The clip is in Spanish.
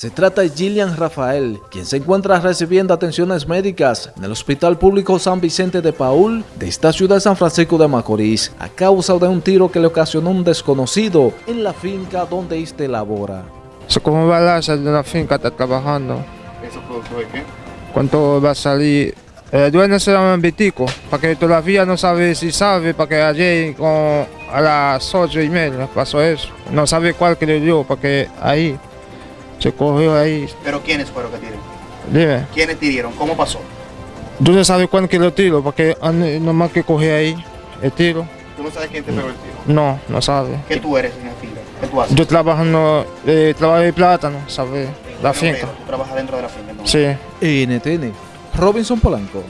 Se trata de Gillian Rafael, quien se encuentra recibiendo atenciones médicas en el Hospital Público San Vicente de Paul de esta ciudad de San Francisco de Macorís a causa de un tiro que le ocasionó un desconocido en la finca donde éste labora. Se cogió un balazo de una finca, está trabajando. ¿Eso producto de qué? ¿Cuánto va a salir? El dueño se llama Vitico, para que todavía no sabe si sabe, para que ayer con, a las ocho y media pasó eso. No sabe cuál que le dio, porque ahí se cogió ahí. ¿Pero quiénes fueron que tiraron? Dime, ¿Quiénes tiraron? ¿Cómo pasó? tú no sabes cuál que lo tiro, porque ande- nomás que cogí ahí el tiro. ¿Tú no sabes quién te pegó el tiro? No, no sabe. ¿Qué tú eres en la finca? ¿Qué tú haces? Yo trabajo en eh, trabajo de plátano, ¿sabes? La Pero, finca. Tú trabajas dentro de la finca. entonces. Sí. NTN, Robinson Polanco.